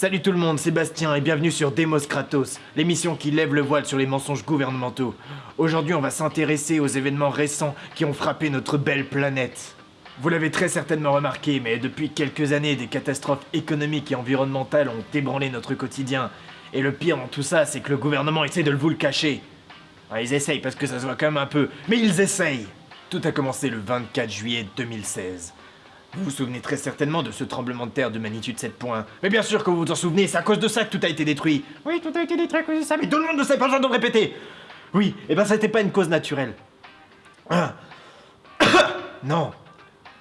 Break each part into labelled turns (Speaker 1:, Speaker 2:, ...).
Speaker 1: Salut tout le monde, c'est Bastien et bienvenue sur Demos Kratos, l'émission qui lève le voile sur les mensonges gouvernementaux. Aujourd'hui, on va s'intéresser aux événements récents qui ont frappé notre belle planète. Vous l'avez très certainement remarqué, mais depuis quelques années, des catastrophes économiques et environnementales ont ébranlé notre quotidien. Et le pire dans tout ça, c'est que le gouvernement essaie de vous le cacher. Ils essayent parce que ça se voit quand même un peu, mais ils essayent Tout a commencé le 24 juillet 2016. Vous vous souvenez très certainement de ce tremblement de terre de magnitude 7 points. Mais bien sûr que vous vous en souvenez, c'est à cause de ça que tout a été détruit. Oui, tout a été détruit à cause de ça, mais tout le monde ne sait pas besoin de le répéter. Oui, et ben ça n'était pas une cause naturelle. Ah. non.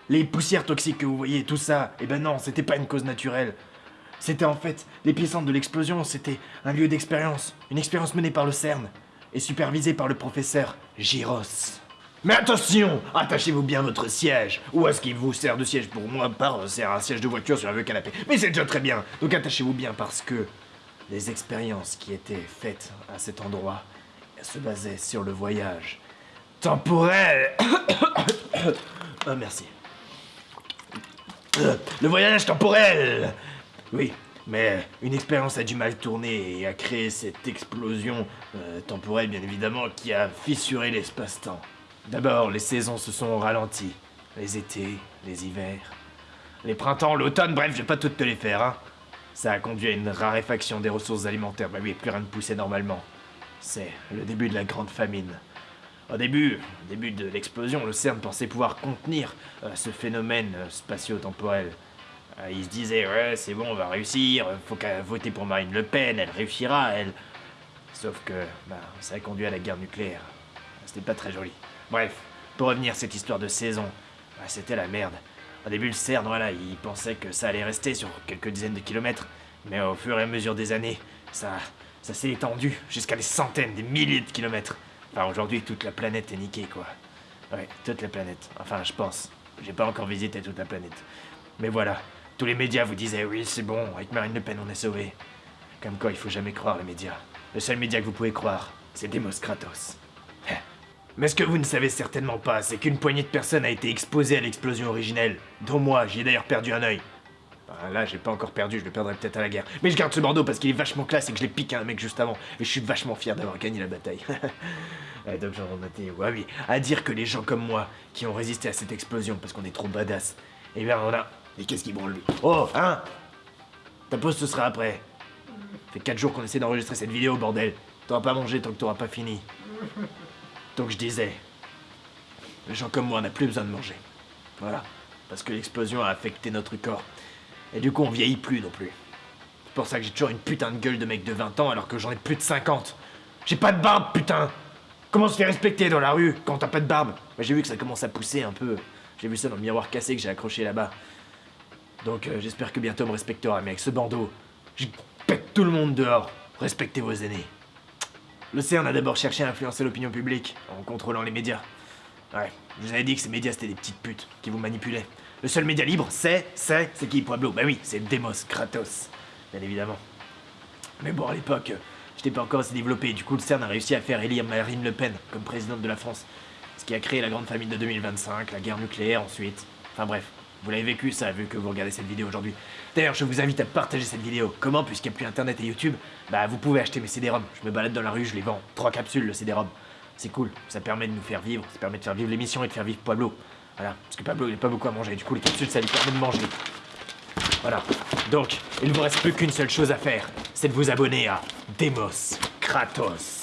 Speaker 1: Les poussières toxiques que vous voyez, tout ça, et ben non, c'était pas une cause naturelle. C'était en fait l'épicentre de l'explosion, c'était un lieu d'expérience, une expérience menée par le CERN et supervisée par le professeur Gyros. Mais attention Attachez-vous bien votre siège Ou est-ce qu'il vous sert de siège pour moi Par sert un siège de voiture sur un vieux canapé. Mais c'est déjà très bien Donc attachez-vous bien parce que les expériences qui étaient faites à cet endroit se basaient sur le voyage temporel. Ah, merci. Le voyage temporel Oui, mais une expérience a du mal tourner et a créé cette explosion euh, temporelle, bien évidemment, qui a fissuré l'espace-temps. D'abord, les saisons se sont ralenties. Les étés, les hivers, les printemps, l'automne, bref, je vais pas toutes te les faire, hein. Ça a conduit à une raréfaction des ressources alimentaires. Bah oui, plus rien ne poussait normalement. C'est le début de la grande famine. Au début, au début de l'explosion, le CERN pensait pouvoir contenir euh, ce phénomène euh, spatio-temporel. Euh, il se disait, ouais, c'est bon, on va réussir, faut qu'à voter pour Marine Le Pen, elle réussira, elle. Sauf que, bah, ça a conduit à la guerre nucléaire. C'était pas très joli. Bref, pour revenir à cette histoire de saison, bah, c'était la merde. Au début, le CERN, voilà, il pensait que ça allait rester sur quelques dizaines de kilomètres, mais au fur et à mesure des années, ça, ça s'est étendu jusqu'à des centaines, des milliers de kilomètres. Enfin, aujourd'hui, toute la planète est niquée, quoi. Ouais, toute la planète. Enfin, je pense. J'ai pas encore visité toute la planète. Mais voilà, tous les médias vous disaient oui, c'est bon, avec Marine Le Pen, on est sauvé. Comme quoi, il faut jamais croire les médias. Le seul média que vous pouvez croire, c'est Demos Kratos. Mais ce que vous ne savez certainement pas, c'est qu'une poignée de personnes a été exposée à l'explosion originelle, dont moi, j'y ai d'ailleurs perdu un œil. Enfin, là, j'ai pas encore perdu, je le perdrai peut-être à la guerre. Mais je garde ce bandeau parce qu'il est vachement classe et que je l'ai piqué à un mec juste avant. Et je suis vachement fier d'avoir gagné la bataille. donc j'en ai ouais oui, à dire que les gens comme moi, qui ont résisté à cette explosion parce qu'on est trop badass, eh bien on a... Et qu'est-ce qui branle lui Oh, hein Ta pause ce sera après. fait 4 jours qu'on essaie d'enregistrer cette vidéo, bordel. T'auras pas mangé tant que t'auras pas fini. Donc je disais, les gens comme moi, on n'a plus besoin de manger. Voilà. Parce que l'explosion a affecté notre corps. Et du coup, on vieillit plus non plus. C'est pour ça que j'ai toujours une putain de gueule de mec de 20 ans alors que j'en ai plus de 50. J'ai pas de barbe, putain Comment se fait respecter dans la rue quand t'as pas de barbe? J'ai vu que ça commence à pousser un peu. J'ai vu ça dans le miroir cassé que j'ai accroché là-bas. Donc euh, j'espère que bientôt on me respectera, mais avec ce bandeau, je pète tout le monde dehors. Respectez vos aînés. Le CERN a d'abord cherché à influencer l'opinion publique en contrôlant les médias. Ouais, je vous avais dit que ces médias c'était des petites putes qui vous manipulaient. Le seul média libre, c'est, c'est, c'est qui Pueblo? Bah oui, c'est Demos Kratos, bien évidemment. Mais bon, à l'époque, j'étais pas encore assez développé, du coup le CERN a réussi à faire élire Marine Le Pen comme présidente de la France. Ce qui a créé la grande famine de 2025, la guerre nucléaire ensuite. Enfin bref, vous l'avez vécu ça, vu que vous regardez cette vidéo aujourd'hui. D'ailleurs, je vous invite à partager cette vidéo. Comment Puisqu'il n'y a plus internet et YouTube, bah vous pouvez acheter mes CD-ROM. Je me balade dans la rue, je les vends. Trois capsules, le CD-ROM. C'est cool, ça permet de nous faire vivre, ça permet de faire vivre l'émission et de faire vivre Pablo. Voilà, parce que Pablo il n'a pas beaucoup à manger, du coup les capsules ça lui permet de manger. Voilà, donc il ne vous reste plus qu'une seule chose à faire, c'est de vous abonner à Demos Kratos.